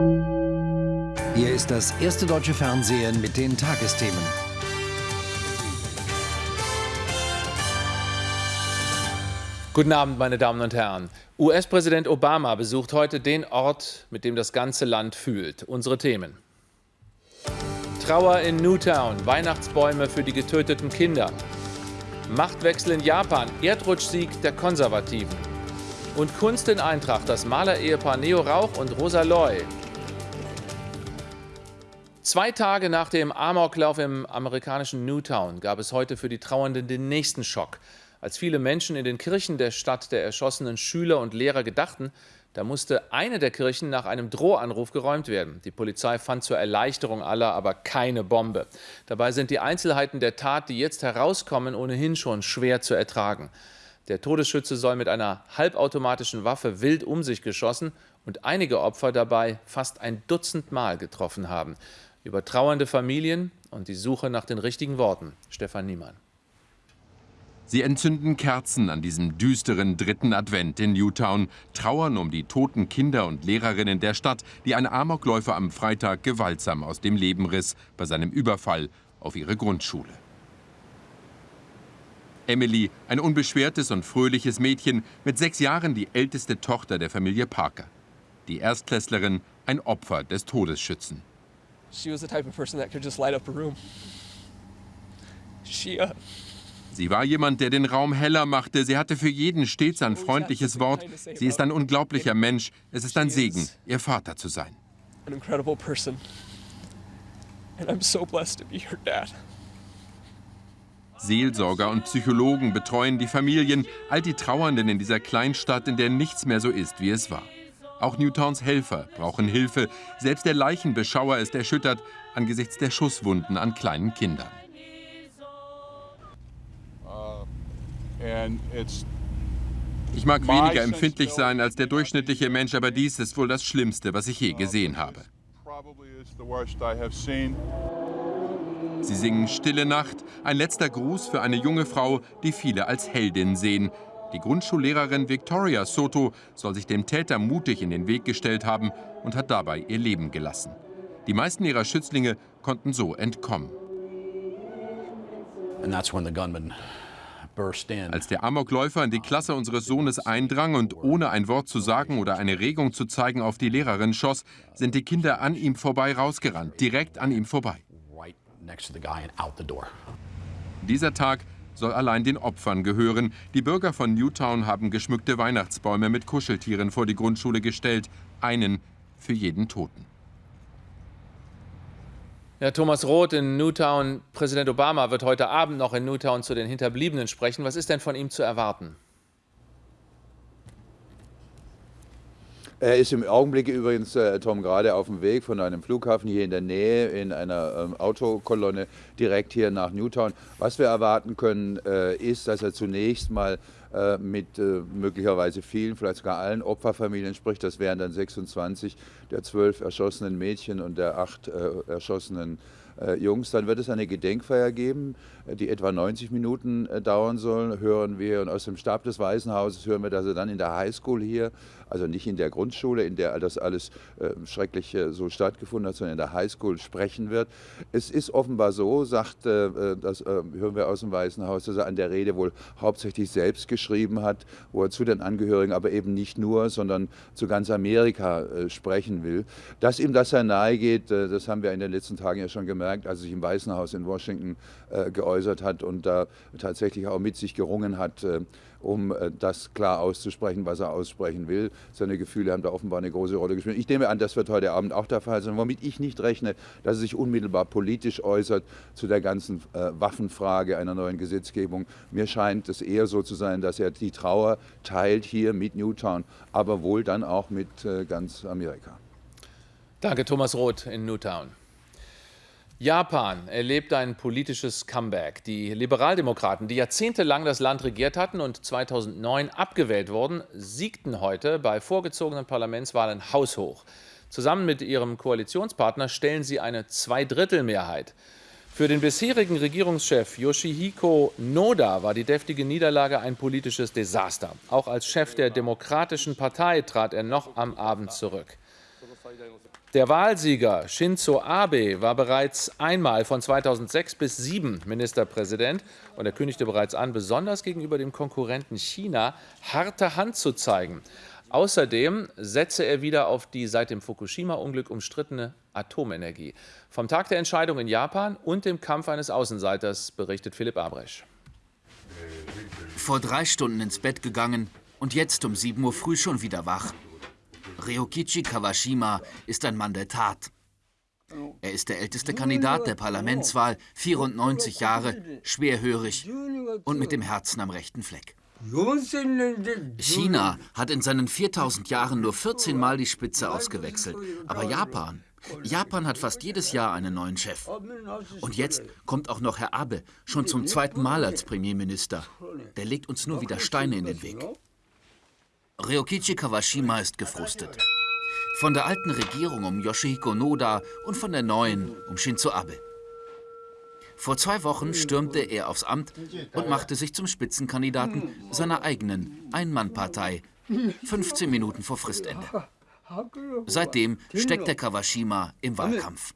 Hier ist das erste deutsche Fernsehen mit den Tagesthemen. Guten Abend, meine Damen und Herren. US-Präsident Obama besucht heute den Ort, mit dem das ganze Land fühlt. Unsere Themen. Trauer in Newtown, Weihnachtsbäume für die getöteten Kinder. Machtwechsel in Japan, Erdrutschsieg der Konservativen. Und Kunst in Eintracht, das Malerehepaar Neo Rauch und Rosa Loy. Zwei Tage nach dem Amoklauf im amerikanischen Newtown gab es heute für die Trauernden den nächsten Schock. Als viele Menschen in den Kirchen der Stadt der erschossenen Schüler und Lehrer gedachten, da musste eine der Kirchen nach einem Drohanruf geräumt werden. Die Polizei fand zur Erleichterung aller aber keine Bombe. Dabei sind die Einzelheiten der Tat, die jetzt herauskommen, ohnehin schon schwer zu ertragen. Der Todesschütze soll mit einer halbautomatischen Waffe wild um sich geschossen und einige Opfer dabei fast ein Dutzend Mal getroffen haben. Über trauernde Familien und die Suche nach den richtigen Worten. Stefan Niemann. Sie entzünden Kerzen an diesem düsteren dritten Advent in Newtown, trauern um die toten Kinder und Lehrerinnen der Stadt, die ein Amokläufer am Freitag gewaltsam aus dem Leben riss bei seinem Überfall auf ihre Grundschule. Emily, ein unbeschwertes und fröhliches Mädchen, mit sechs Jahren die älteste Tochter der Familie Parker. Die Erstklässlerin, ein Opfer des Todesschützen. Person uh Sie war jemand, der den Raum heller machte. Sie hatte für jeden stets ein freundliches Wort. Sie ist ein unglaublicher Mensch. Es ist ein Segen, ihr Vater zu sein. Seelsorger und Psychologen betreuen die Familien, all die Trauernden in dieser Kleinstadt, in der nichts mehr so ist, wie es war. Auch Newtowns Helfer brauchen Hilfe. Selbst der Leichenbeschauer ist erschüttert angesichts der Schusswunden an kleinen Kindern. Ich mag weniger empfindlich sein als der durchschnittliche Mensch, aber dies ist wohl das Schlimmste, was ich je gesehen habe. Sie singen Stille Nacht, ein letzter Gruß für eine junge Frau, die viele als Heldin sehen. Die Grundschullehrerin Victoria Soto soll sich dem Täter mutig in den Weg gestellt haben und hat dabei ihr Leben gelassen. Die meisten ihrer Schützlinge konnten so entkommen. And that's when the gunman als der Amokläufer in die Klasse unseres Sohnes eindrang und ohne ein Wort zu sagen oder eine Regung zu zeigen auf die Lehrerin schoss, sind die Kinder an ihm vorbei rausgerannt, direkt an ihm vorbei. Dieser Tag soll allein den Opfern gehören. Die Bürger von Newtown haben geschmückte Weihnachtsbäume mit Kuscheltieren vor die Grundschule gestellt, einen für jeden Toten. Ja, Thomas Roth in Newtown. Präsident Obama wird heute Abend noch in Newtown zu den Hinterbliebenen sprechen. Was ist denn von ihm zu erwarten? Er ist im Augenblick übrigens, äh, Tom, gerade auf dem Weg von einem Flughafen hier in der Nähe in einer ähm, Autokolonne direkt hier nach Newtown. Was wir erwarten können, äh, ist, dass er zunächst mal äh, mit äh, möglicherweise vielen, vielleicht sogar allen Opferfamilien spricht. Das wären dann 26 der zwölf erschossenen Mädchen und der acht äh, erschossenen äh, Jungs. Dann wird es eine Gedenkfeier geben, äh, die etwa 90 Minuten äh, dauern soll, hören wir. Und aus dem Stab des Weißen Hauses hören wir, dass er dann in der Highschool hier, also nicht in der Grundschule, in der das alles äh, schrecklich äh, so stattgefunden hat, sondern in der Highschool sprechen wird. Es ist offenbar so, sagt, äh, das hören wir aus dem Weißen Haus, dass er an der Rede wohl hauptsächlich selbst geschrieben hat, wo er zu den Angehörigen, aber eben nicht nur, sondern zu ganz Amerika sprechen will. Dass ihm das sehr nahe geht, das haben wir in den letzten Tagen ja schon gemerkt gemerkt, als er sich im Weißen Haus in Washington äh, geäußert hat und da tatsächlich auch mit sich gerungen hat, äh, um äh, das klar auszusprechen, was er aussprechen will. Seine Gefühle haben da offenbar eine große Rolle gespielt. Ich nehme an, das wird heute Abend auch der Fall sein, womit ich nicht rechne, dass er sich unmittelbar politisch äußert zu der ganzen äh, Waffenfrage einer neuen Gesetzgebung. Mir scheint es eher so zu sein, dass er die Trauer teilt hier mit Newtown, aber wohl dann auch mit äh, ganz Amerika. Danke, Thomas Roth in Newtown. Japan erlebt ein politisches Comeback. Die Liberaldemokraten, die jahrzehntelang das Land regiert hatten und 2009 abgewählt wurden, siegten heute bei vorgezogenen Parlamentswahlen haushoch. Zusammen mit ihrem Koalitionspartner stellen sie eine Zweidrittelmehrheit. Für den bisherigen Regierungschef Yoshihiko Noda war die deftige Niederlage ein politisches Desaster. Auch als Chef der Demokratischen Partei trat er noch am Abend zurück. Der Wahlsieger Shinzo Abe war bereits einmal von 2006 bis 2007 Ministerpräsident und er kündigte bereits an, besonders gegenüber dem Konkurrenten China harte Hand zu zeigen. Außerdem setze er wieder auf die seit dem Fukushima-Unglück umstrittene Atomenergie. Vom Tag der Entscheidung in Japan und dem Kampf eines Außenseiters berichtet Philipp Abresch. Vor drei Stunden ins Bett gegangen und jetzt um 7 Uhr früh schon wieder wach. Ryokichi Kawashima ist ein Mann der Tat. Er ist der älteste Kandidat der Parlamentswahl, 94 Jahre, schwerhörig und mit dem Herzen am rechten Fleck. China hat in seinen 4000 Jahren nur 14 Mal die Spitze ausgewechselt. Aber Japan, Japan hat fast jedes Jahr einen neuen Chef. Und jetzt kommt auch noch Herr Abe, schon zum zweiten Mal als Premierminister. Der legt uns nur wieder Steine in den Weg. Ryokichi Kawashima ist gefrustet. Von der alten Regierung um Yoshihiko Noda und von der neuen um Shinzo Abe. Vor zwei Wochen stürmte er aufs Amt und machte sich zum Spitzenkandidaten seiner eigenen Ein-Mann-Partei, 15 Minuten vor Fristende. Seitdem steckt der Kawashima im Wahlkampf.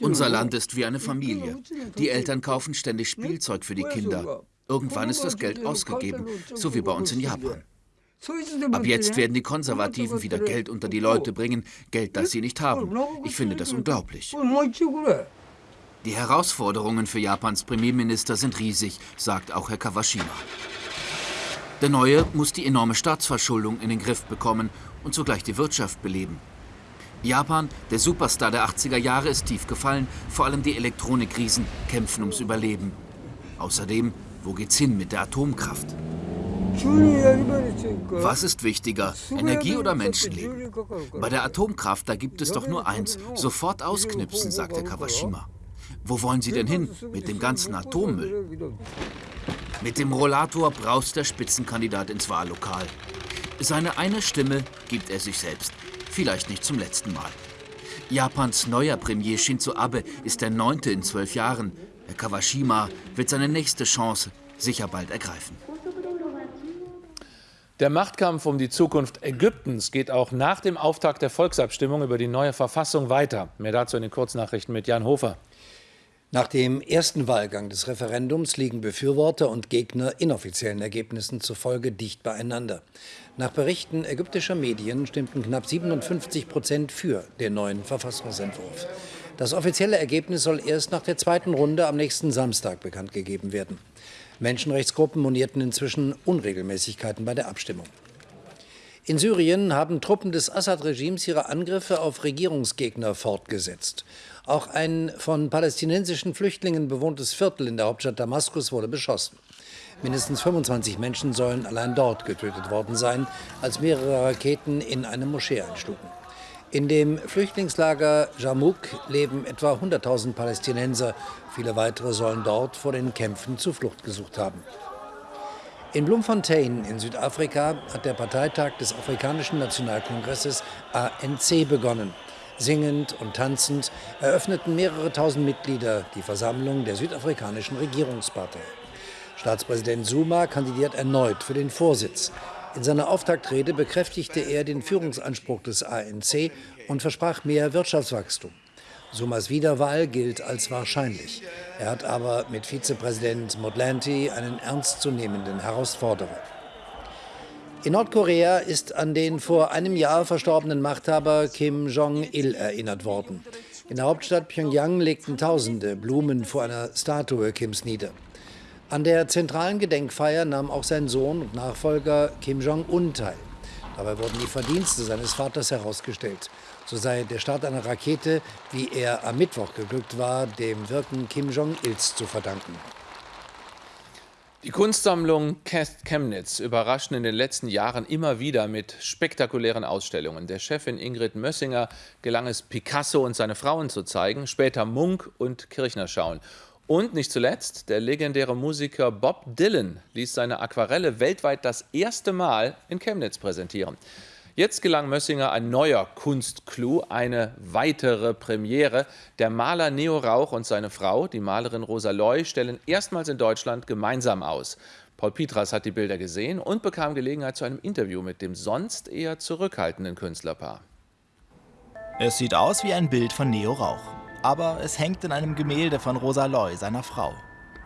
Unser Land ist wie eine Familie. Die Eltern kaufen ständig Spielzeug für die Kinder. Irgendwann ist das Geld ausgegeben, so wie bei uns in Japan. Ab jetzt werden die Konservativen wieder Geld unter die Leute bringen, Geld, das sie nicht haben. Ich finde das unglaublich. Die Herausforderungen für Japans Premierminister sind riesig, sagt auch Herr Kawashima. Der Neue muss die enorme Staatsverschuldung in den Griff bekommen und zugleich die Wirtschaft beleben. Japan, der Superstar der 80er Jahre, ist tief gefallen. Vor allem die Elektronikriesen kämpfen ums Überleben. Außerdem, wo geht's hin mit der Atomkraft? Was ist wichtiger, Energie oder Menschenleben? Bei der Atomkraft, da gibt es doch nur eins, sofort ausknipsen, sagt der Kawashima. Wo wollen Sie denn hin mit dem ganzen Atommüll? Mit dem Rollator braust der Spitzenkandidat ins Wahllokal. Seine eine Stimme gibt er sich selbst, vielleicht nicht zum letzten Mal. Japans neuer Premier Shinzo Abe ist der neunte in zwölf Jahren. Kawashima wird seine nächste Chance sicher bald ergreifen. Der Machtkampf um die Zukunft Ägyptens geht auch nach dem Auftakt der Volksabstimmung über die neue Verfassung weiter. Mehr dazu in den Kurznachrichten mit Jan Hofer. Nach dem ersten Wahlgang des Referendums liegen Befürworter und Gegner inoffiziellen Ergebnissen zufolge dicht beieinander. Nach Berichten ägyptischer Medien stimmten knapp 57 Prozent für den neuen Verfassungsentwurf. Das offizielle Ergebnis soll erst nach der zweiten Runde am nächsten Samstag bekannt gegeben werden. Menschenrechtsgruppen monierten inzwischen Unregelmäßigkeiten bei der Abstimmung. In Syrien haben Truppen des Assad-Regimes ihre Angriffe auf Regierungsgegner fortgesetzt. Auch ein von palästinensischen Flüchtlingen bewohntes Viertel in der Hauptstadt Damaskus wurde beschossen. Mindestens 25 Menschen sollen allein dort getötet worden sein, als mehrere Raketen in eine Moschee einschlugen. In dem Flüchtlingslager Jamuk leben etwa 100.000 Palästinenser. Viele weitere sollen dort vor den Kämpfen Zuflucht gesucht haben. In Bloemfontein in Südafrika hat der Parteitag des Afrikanischen Nationalkongresses ANC begonnen. Singend und tanzend eröffneten mehrere tausend Mitglieder die Versammlung der südafrikanischen Regierungspartei. Staatspräsident Zuma kandidiert erneut für den Vorsitz. In seiner Auftaktrede bekräftigte er den Führungsanspruch des ANC und versprach mehr Wirtschaftswachstum. Sumas Wiederwahl gilt als wahrscheinlich. Er hat aber mit Vizepräsident Motlanthe einen ernstzunehmenden Herausforderer. In Nordkorea ist an den vor einem Jahr verstorbenen Machthaber Kim Jong-il erinnert worden. In der Hauptstadt Pyongyang legten Tausende Blumen vor einer Statue Kims nieder. An der zentralen Gedenkfeier nahm auch sein Sohn und Nachfolger Kim Jong-un teil. Dabei wurden die Verdienste seines Vaters herausgestellt. So sei der Start einer Rakete, wie er am Mittwoch geglückt war, dem Wirken Kim Jong-ils zu verdanken. Die Kunstsammlung Chemnitz überraschten in den letzten Jahren immer wieder mit spektakulären Ausstellungen. Der Chefin Ingrid Mössinger gelang es, Picasso und seine Frauen zu zeigen, später Munk und Kirchner schauen. Und nicht zuletzt, der legendäre Musiker Bob Dylan ließ seine Aquarelle weltweit das erste Mal in Chemnitz präsentieren. Jetzt gelang Mössinger ein neuer Kunstclou, eine weitere Premiere. Der Maler Neo Rauch und seine Frau, die Malerin Rosa Loy, stellen erstmals in Deutschland gemeinsam aus. Paul Pietras hat die Bilder gesehen und bekam Gelegenheit zu einem Interview mit dem sonst eher zurückhaltenden Künstlerpaar. Es sieht aus wie ein Bild von Neo Rauch. Aber es hängt in einem Gemälde von Rosa Loy, seiner Frau.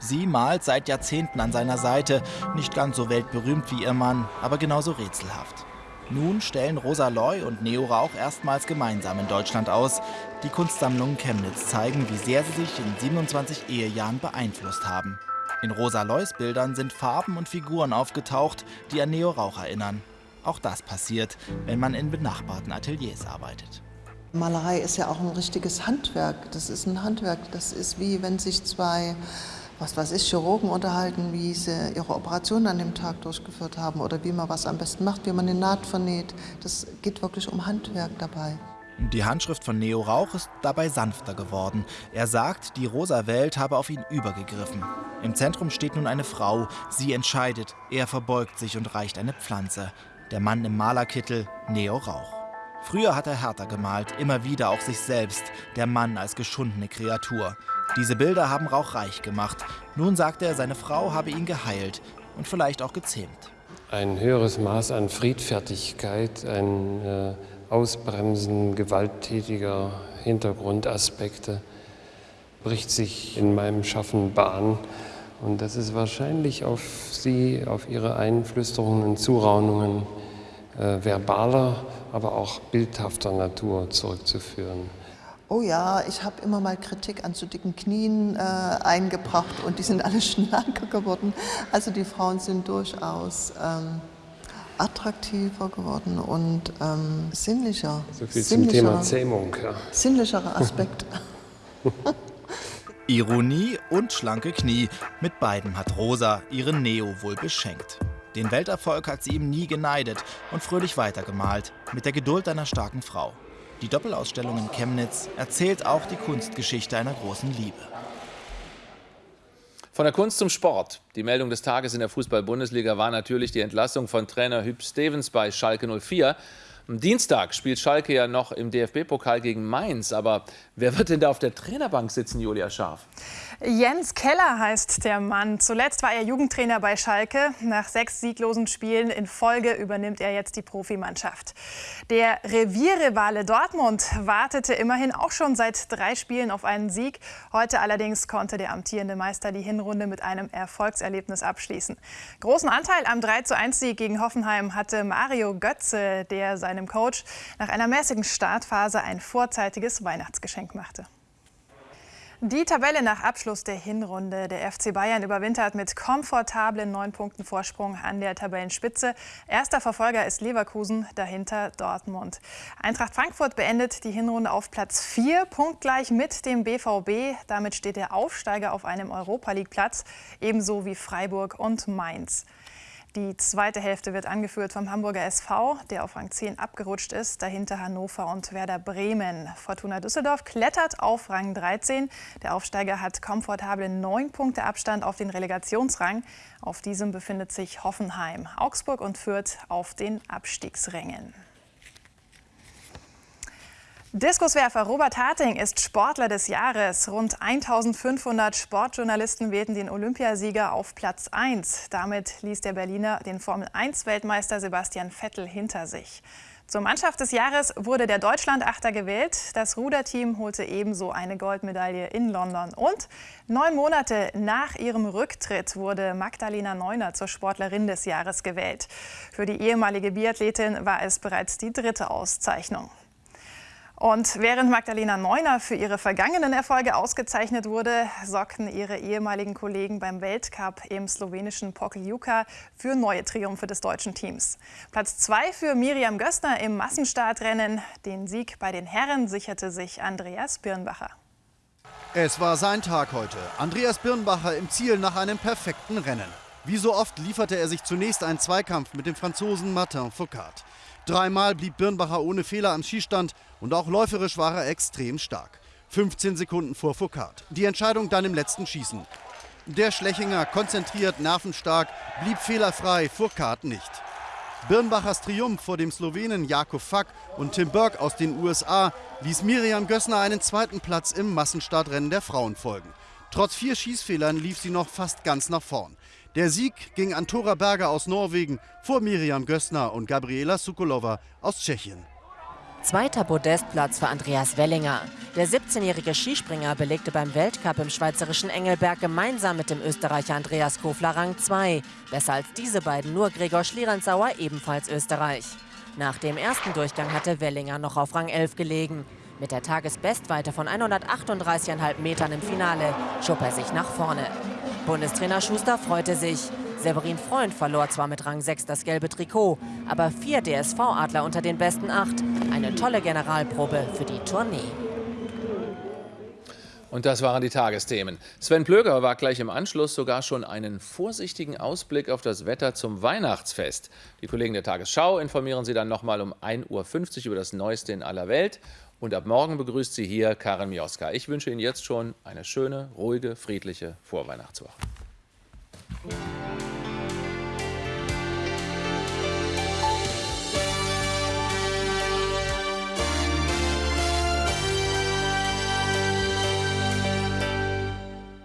Sie malt seit Jahrzehnten an seiner Seite, nicht ganz so weltberühmt wie ihr Mann, aber genauso rätselhaft. Nun stellen Rosa Loy und Neo Rauch erstmals gemeinsam in Deutschland aus. Die Kunstsammlungen Chemnitz zeigen, wie sehr sie sich in 27 Ehejahren beeinflusst haben. In Rosa Loys Bildern sind Farben und Figuren aufgetaucht, die an Neo Rauch erinnern. Auch das passiert, wenn man in benachbarten Ateliers arbeitet. Malerei ist ja auch ein richtiges Handwerk. Das ist ein Handwerk. Das ist wie wenn sich zwei was weiß ich, Chirurgen unterhalten, wie sie ihre Operation an dem Tag durchgeführt haben oder wie man was am besten macht, wie man eine Naht vernäht. Das geht wirklich um Handwerk dabei. Die Handschrift von Neo Rauch ist dabei sanfter geworden. Er sagt, die rosa Welt habe auf ihn übergegriffen. Im Zentrum steht nun eine Frau. Sie entscheidet. Er verbeugt sich und reicht eine Pflanze. Der Mann im Malerkittel, Neo Rauch. Früher hat er härter gemalt, immer wieder auch sich selbst, der Mann als geschundene Kreatur. Diese Bilder haben Rauch reich gemacht. Nun sagt er, seine Frau habe ihn geheilt und vielleicht auch gezähmt. Ein höheres Maß an Friedfertigkeit, ein äh, Ausbremsen gewalttätiger Hintergrundaspekte bricht sich in meinem Schaffen Bahn. Und das ist wahrscheinlich auf sie, auf ihre Einflüsterungen und Zuraunungen äh, verbaler, aber auch bildhafter Natur zurückzuführen. Oh ja, ich habe immer mal Kritik an zu dicken Knien äh, eingebracht und die sind alle schlanker geworden. Also die Frauen sind durchaus ähm, attraktiver geworden und ähm, sinnlicher. So viel zum Thema Zähmung. Ja. Sinnlicherer Aspekt. Ironie und schlanke Knie. Mit beiden hat Rosa ihren Neo wohl beschenkt. Den Welterfolg hat sie ihm nie geneidet und fröhlich weitergemalt, mit der Geduld einer starken Frau. Die Doppelausstellung in Chemnitz erzählt auch die Kunstgeschichte einer großen Liebe. Von der Kunst zum Sport. Die Meldung des Tages in der Fußball-Bundesliga war natürlich die Entlassung von Trainer Hüb Stevens bei Schalke 04. Am Dienstag spielt Schalke ja noch im DFB-Pokal gegen Mainz. Aber wer wird denn da auf der Trainerbank sitzen, Julia Scharf? Jens Keller heißt der Mann. Zuletzt war er Jugendtrainer bei Schalke. Nach sechs sieglosen Spielen in Folge übernimmt er jetzt die Profimannschaft. Der Revierrivale Dortmund wartete immerhin auch schon seit drei Spielen auf einen Sieg. Heute allerdings konnte der amtierende Meister die Hinrunde mit einem Erfolgserlebnis abschließen. Großen Anteil am 3:1-Sieg gegen Hoffenheim hatte Mario Götze, der seinem Coach nach einer mäßigen Startphase ein vorzeitiges Weihnachtsgeschenk machte. Die Tabelle nach Abschluss der Hinrunde. Der FC Bayern überwintert mit komfortablen neun Punkten Vorsprung an der Tabellenspitze. Erster Verfolger ist Leverkusen, dahinter Dortmund. Eintracht Frankfurt beendet die Hinrunde auf Platz 4, punktgleich mit dem BVB. Damit steht der Aufsteiger auf einem Europa League Platz, ebenso wie Freiburg und Mainz. Die zweite Hälfte wird angeführt vom Hamburger SV, der auf Rang 10 abgerutscht ist. Dahinter Hannover und Werder Bremen. Fortuna Düsseldorf klettert auf Rang 13. Der Aufsteiger hat komfortable 9 Punkte Abstand auf den Relegationsrang. Auf diesem befindet sich Hoffenheim. Augsburg und Fürth auf den Abstiegsrängen. Diskuswerfer Robert Harting ist Sportler des Jahres. Rund 1500 Sportjournalisten wählten den Olympiasieger auf Platz 1. Damit ließ der Berliner den Formel-1-Weltmeister Sebastian Vettel hinter sich. Zur Mannschaft des Jahres wurde der Deutschland-Achter gewählt. Das Ruderteam holte ebenso eine Goldmedaille in London. Und neun Monate nach ihrem Rücktritt wurde Magdalena Neuner zur Sportlerin des Jahres gewählt. Für die ehemalige Biathletin war es bereits die dritte Auszeichnung. Und während Magdalena Neuner für ihre vergangenen Erfolge ausgezeichnet wurde, sorgten ihre ehemaligen Kollegen beim Weltcup im slowenischen Pokljuka für neue Triumphe des deutschen Teams. Platz zwei für Miriam Gössner im Massenstartrennen. Den Sieg bei den Herren sicherte sich Andreas Birnbacher. Es war sein Tag heute. Andreas Birnbacher im Ziel nach einem perfekten Rennen. Wie so oft lieferte er sich zunächst einen Zweikampf mit dem Franzosen Martin Foucault. Dreimal blieb Birnbacher ohne Fehler am Skistand und auch läuferisch war er extrem stark. 15 Sekunden vor Foucault. Die Entscheidung dann im letzten Schießen. Der Schlechinger, konzentriert, nervenstark, blieb fehlerfrei, Foucault nicht. Birnbachers Triumph vor dem Slowenen Jakob Fack und Tim Burke aus den USA ließ Miriam Gössner einen zweiten Platz im Massenstartrennen der Frauen folgen. Trotz vier Schießfehlern lief sie noch fast ganz nach vorn. Der Sieg ging an Tora Berger aus Norwegen vor Miriam Gössner und Gabriela Sukolova aus Tschechien. Zweiter Podestplatz für Andreas Wellinger. Der 17-jährige Skispringer belegte beim Weltcup im schweizerischen Engelberg gemeinsam mit dem Österreicher Andreas Kofler Rang 2. Besser als diese beiden nur Gregor Schlierenzauer, ebenfalls Österreich. Nach dem ersten Durchgang hatte Wellinger noch auf Rang 11 gelegen. Mit der Tagesbestweite von 138,5 Metern im Finale schob er sich nach vorne. Bundestrainer Schuster freute sich. Severin Freund verlor zwar mit Rang 6 das gelbe Trikot, aber vier DSV-Adler unter den besten acht. Eine tolle Generalprobe für die Tournee. Und das waren die Tagesthemen. Sven Plöger war gleich im Anschluss sogar schon einen vorsichtigen Ausblick auf das Wetter zum Weihnachtsfest. Die Kollegen der Tagesschau informieren Sie dann nochmal um 1.50 Uhr über das Neueste in aller Welt. Und ab morgen begrüßt Sie hier Karin Mioska. Ich wünsche Ihnen jetzt schon eine schöne, ruhige, friedliche Vorweihnachtswoche.